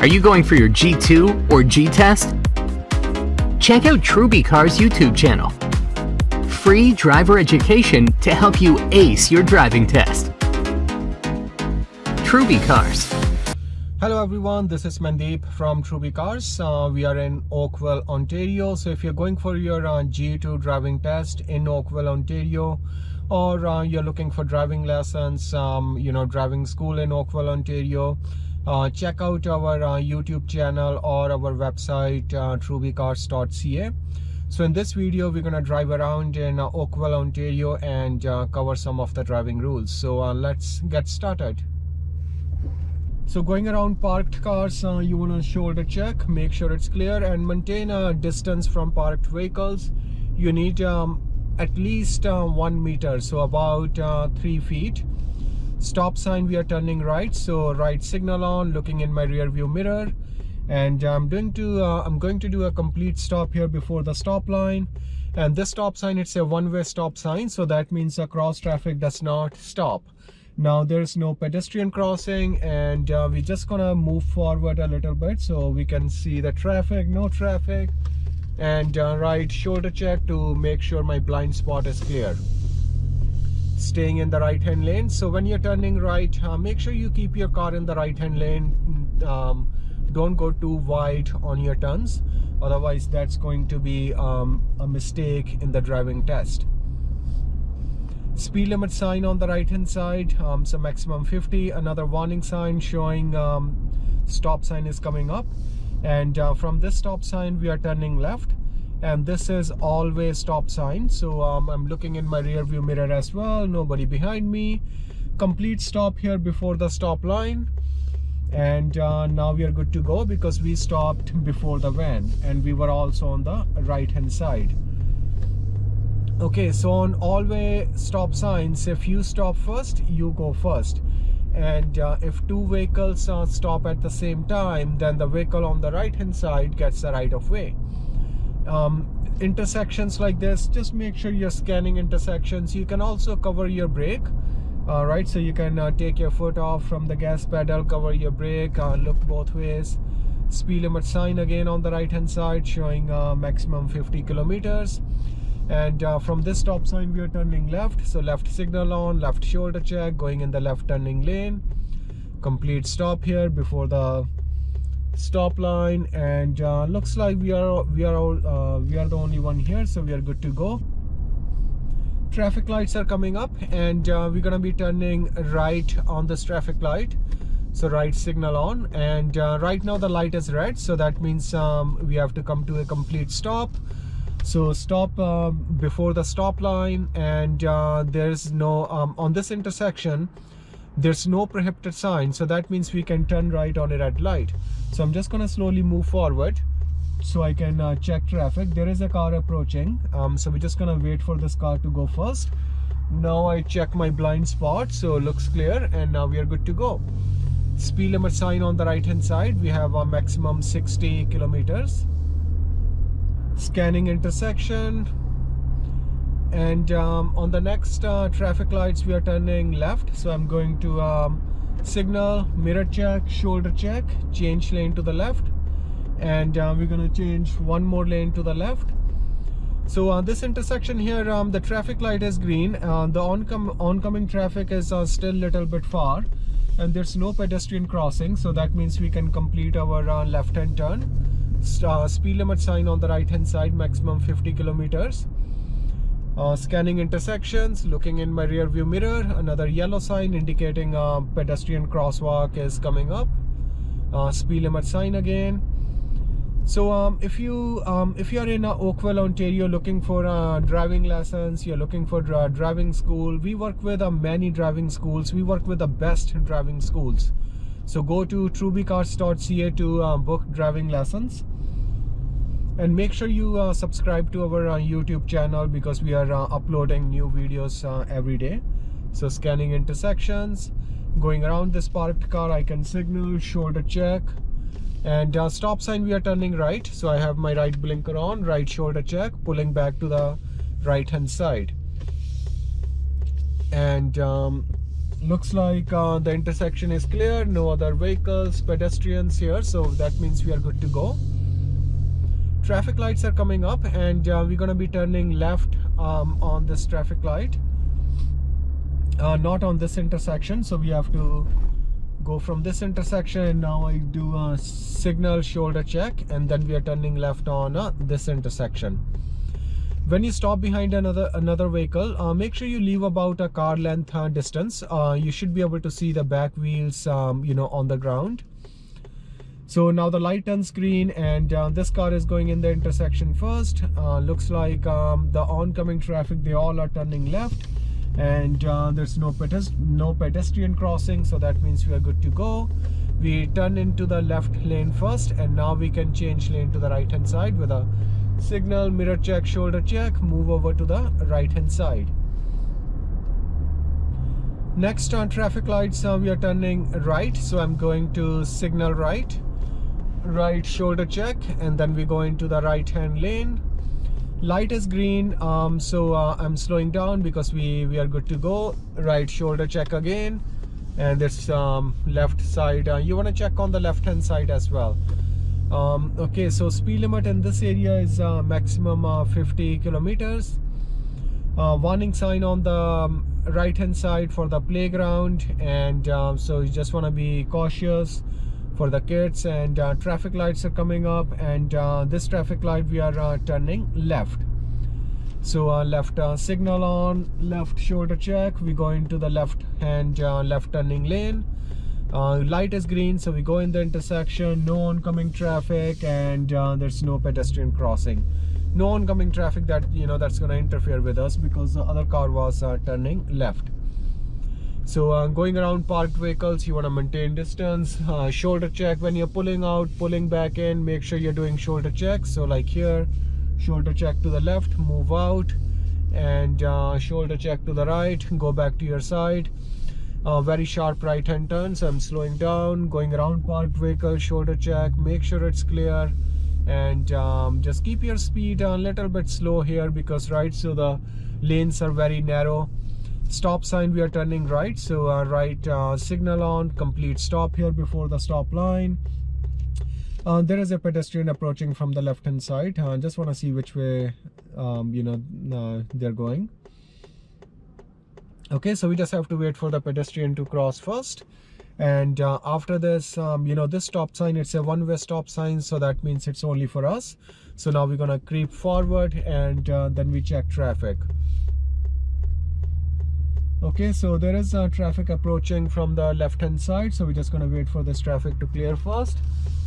Are you going for your G2 or G test? Check out Trubicars' YouTube channel. Free driver education to help you ace your driving test. Trubicars. Hello everyone, this is Mandeep from Trubicars. Uh, we are in Oakville, Ontario. So if you're going for your uh, G2 driving test in Oakville, Ontario, or uh, you're looking for driving lessons, um, you know, driving school in Oakville, Ontario, check out our uh, YouTube channel or our website uh, trubicars.ca so in this video we're gonna drive around in uh, Oakville Ontario and uh, cover some of the driving rules. So uh, let's get started. So going around parked cars uh, you want to shoulder check make sure it's clear and maintain a distance from parked vehicles. You need um, at least one meter so about three feet stop sign we are turning right. So right signal on looking in my rear view mirror. And i'm doing to uh, i'm going to do a complete stop here before the stop line. And this stop sign it's a one-way stop sign. So that means the cross traffic does not stop. Now there's no pedestrian crossing. And uh, we're just gonna move forward a little bit so we can see the traffic no traffic. And uh, right shoulder check to make sure my blind spot is clear staying in the right hand lane. So when you're turning right uh, make sure you keep your car in the right hand lane. Um, don't go too wide on your turns. Otherwise that's going to be um, a mistake in the driving test. Speed limit sign on the right hand side um, so maximum 50 another warning sign showing um, stop sign is coming up. And uh, from this stop sign we are turning left and this is all-way stop sign. So um, I'm looking in my rear view mirror as well. Nobody behind me. Complete stop here before the stop line. And uh, now we are good to go because we stopped before the van and we were also on the right hand side. Okay so on all-way stop signs if you stop first you go first. And uh, if two vehicles uh, stop at the same time then the vehicle on the right hand side gets the right of way um, intersections like this just make sure you're scanning intersections. You can also cover your brake right? So you can uh, take your foot off from the gas pedal cover your brake uh, look both ways. Speed limit sign again on the right hand side showing uh, maximum 50 kilometers. And uh, from this stop sign we are turning left. So left signal on left shoulder check going in the left turning lane. Complete stop here before the stop line and uh, looks like we are we are all uh, we are the only one here so we are good to go. Traffic lights are coming up and uh, we're gonna be turning right on this traffic light. So right signal on and uh, right now the light is red so that means um, we have to come to a complete stop. So stop uh, before the stop line and uh, there's no um, on this intersection there's no prohibited sign so that means we can turn right on a red light. So i'm just gonna slowly move forward so i can uh, check traffic. There is a car approaching um, so we're just gonna wait for this car to go first. Now i check my blind spot so looks clear and now we are good to go. Speed limit sign on the right hand side. We have a maximum 60 kilometers. Scanning intersection and um, on the next uh, traffic lights we are turning left. So I'm going to um, signal mirror check shoulder check change lane to the left. And uh, we're going to change one more lane to the left. So uh, this intersection here um, the traffic light is green. Uh, the oncom oncoming traffic is uh, still a little bit far. And there's no pedestrian crossing. So that means we can complete our uh, left hand turn. Speed limit sign on the right hand side maximum 50 kilometers uh, scanning intersections looking in my rear view mirror another yellow sign indicating a pedestrian crosswalk is coming up. Uh, speed limit sign again. So um, if you um, if you are in uh, Oakville Ontario looking for uh, driving lessons you're looking for uh, driving school we work with uh, many driving schools. We work with the best driving schools. So go to trubicars.ca to uh, book driving lessons and make sure you uh, subscribe to our uh, youtube channel because we are uh, uploading new videos uh, every day. So scanning intersections going around this parked car i can signal shoulder check and uh, stop sign we are turning right. So i have my right blinker on right shoulder check pulling back to the right hand side. And um, looks like uh, the intersection is clear no other vehicles pedestrians here. So that means we are good to go traffic lights are coming up and uh, we're going to be turning left um, on this traffic light. Uh, not on this intersection so we have to go from this intersection and now I do a signal shoulder check and then we are turning left on uh, this intersection. When you stop behind another another vehicle uh, make sure you leave about a car length uh, distance. Uh, you should be able to see the back wheels um, you know on the ground so now the light turns green and uh, this car is going in the intersection first. Uh, looks like um, the oncoming traffic they all are turning left and uh, there's no pedest no pedestrian crossing so that means we are good to go. We turn into the left lane first and now we can change lane to the right hand side with a signal mirror check shoulder check move over to the right hand side. Next on traffic lights uh, we are turning right so i'm going to signal right right shoulder check and then we go into the right hand lane. Light is green um, so uh, i'm slowing down because we we are good to go. Right shoulder check again and this um, left side. Uh, you want to check on the left hand side as well. Um, okay so speed limit in this area is uh, maximum uh, 50 kilometers. Uh, warning sign on the um, right hand side for the playground and um, so you just want to be cautious for the kids and uh, traffic lights are coming up and uh, this traffic light we are uh, turning left. So left signal on left shoulder check we go into the left hand left turning lane. Uh, light is green so we go in the intersection no oncoming traffic and uh, there's no pedestrian crossing. No oncoming traffic that you know that's going to interfere with us because the other car was uh, turning left so uh, going around parked vehicles you want to maintain distance uh, shoulder check when you're pulling out pulling back in make sure you're doing shoulder checks so like here shoulder check to the left move out and uh, shoulder check to the right go back to your side. Uh, very sharp right hand turn so i'm slowing down going around parked vehicle shoulder check make sure it's clear and um, just keep your speed a little bit slow here because right so the lanes are very narrow stop sign we are turning right. So uh, right uh, signal on complete stop here before the stop line. Uh, there is a pedestrian approaching from the left hand side. Uh, just want to see which way um, you know uh, they're going. Okay so we just have to wait for the pedestrian to cross first. And uh, after this um, you know this stop sign it's a one-way stop sign so that means it's only for us. So now we're gonna creep forward and uh, then we check traffic okay so there is uh, traffic approaching from the left hand side so we're just gonna wait for this traffic to clear first.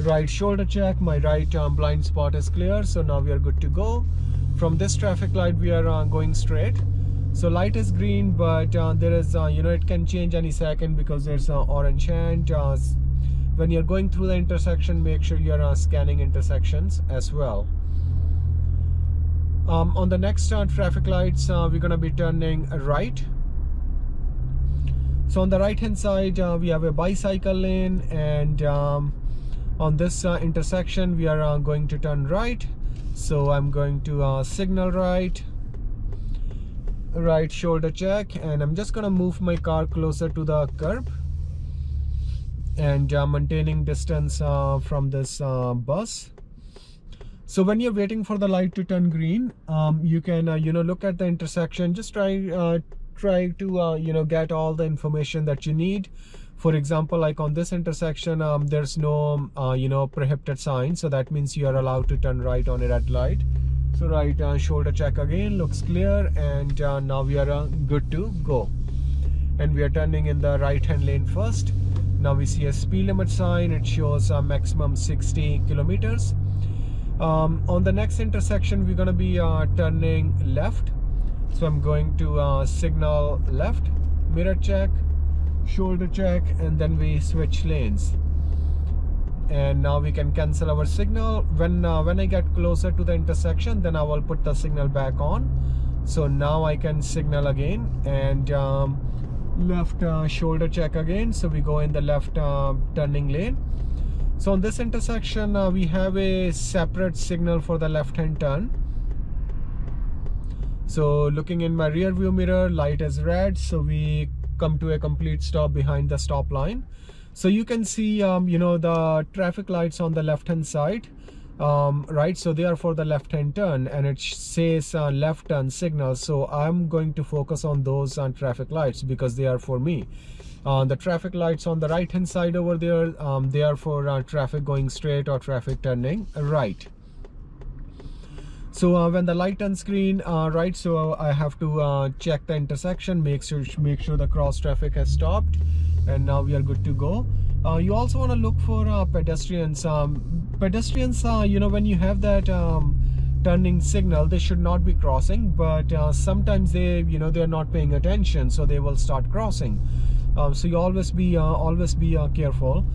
Right shoulder check my right um, blind spot is clear so now we are good to go. From this traffic light we are uh, going straight. So light is green but uh, there is uh, you know it can change any second because there's uh, orange hand uh, when you're going through the intersection make sure you're uh, scanning intersections as well. Um, on the next traffic lights we're gonna be turning right so on the right hand side we have a bicycle lane and um, on this intersection we are going to turn right. So I'm going to signal right right shoulder check and I'm just gonna move my car closer to the curb and uh, maintaining distance uh, from this uh, bus. So when you're waiting for the light to turn green um, you can uh, you know look at the intersection. Just try uh, try to uh, you know get all the information that you need. For example like on this intersection um, there's no you know prohibited sign so that means you are allowed to turn right on a red light. So right uh, shoulder check again looks clear and uh, now we are uh, good to go. And we are turning in the right hand lane first. Now we see a speed limit sign. It shows a maximum 60 kilometers. Um, on the next intersection we're going to be uh, turning left so I'm going to uh, signal left mirror check shoulder check and then we switch lanes. And now we can cancel our signal. When uh, when I get closer to the intersection then I will put the signal back on. So now I can signal again and um, left uh, shoulder check again. So we go in the left uh, turning lane. So on this intersection uh, we have a separate signal for the left hand turn so looking in my rear view mirror light is red. So we come to a complete stop behind the stop line. So you can see um, you know the traffic lights on the left hand side um, right? So they are for the left hand turn and it says uh, left turn signal. So I'm going to focus on those uh, traffic lights because they are for me. Uh, the traffic lights on the right hand side over there um, they are for uh, traffic going straight or traffic turning right so uh, when the light on screen uh, right so I have to uh, check the intersection make sure make sure the cross traffic has stopped and now we are good to go. Uh, you also want to look for uh, pedestrians. Um, pedestrians uh, you know when you have that um, turning signal they should not be crossing but sometimes they you know they're not paying attention so they will start crossing. Um, so you always be always be careful.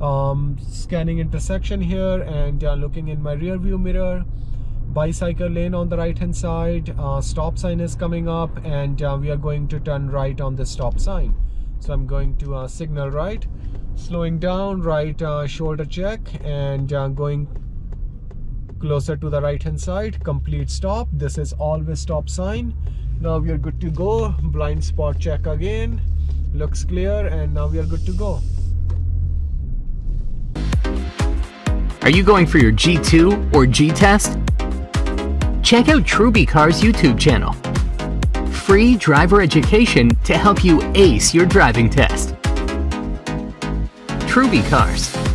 Um, scanning intersection here and looking in my rear view mirror bicycle lane on the right hand side. Uh, stop sign is coming up and uh, we are going to turn right on the stop sign. So i'm going to uh, signal right slowing down right uh, shoulder check and uh, going closer to the right hand side. Complete stop. This is all-way stop sign. Now we are good to go. Blind spot check again. Looks clear and now we are good to go. Are you going for your G2 or G test? Check out Trubicars' YouTube channel. Free driver education to help you ace your driving test. Trubicars.